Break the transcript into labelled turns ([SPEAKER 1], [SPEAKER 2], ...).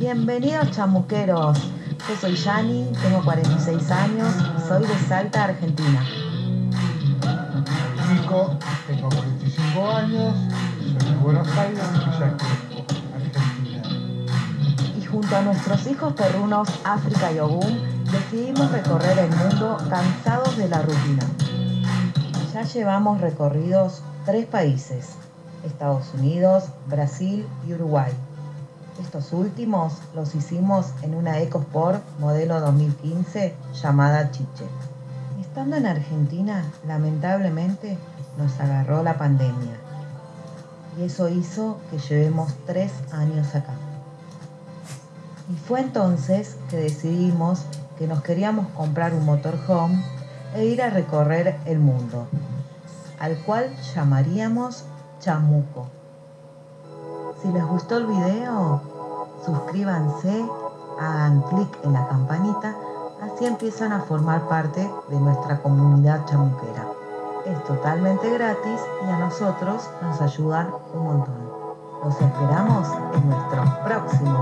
[SPEAKER 1] Bienvenidos chamuqueros. Yo soy Yani, tengo 46 años, soy de Salta, Argentina.
[SPEAKER 2] Nico, tengo 45 años, soy de Buenos Aires, Villa Argentina.
[SPEAKER 1] Y junto a nuestros hijos perrunos África y Ogún, decidimos recorrer el mundo cansados de la rutina. Ya llevamos recorridos tres países, Estados Unidos, Brasil y Uruguay. Estos últimos los hicimos en una EcoSport modelo 2015 llamada Chiche. Estando en Argentina, lamentablemente nos agarró la pandemia y eso hizo que llevemos tres años acá. Y fue entonces que decidimos que nos queríamos comprar un motorhome e ir a recorrer el mundo, al cual llamaríamos Chamuco. Si les gustó el video, suscríbanse, hagan clic en la campanita, así empiezan a formar parte de nuestra comunidad chamuquera. Es totalmente gratis y a nosotros nos ayudan un montón. Los esperamos en nuestro próximo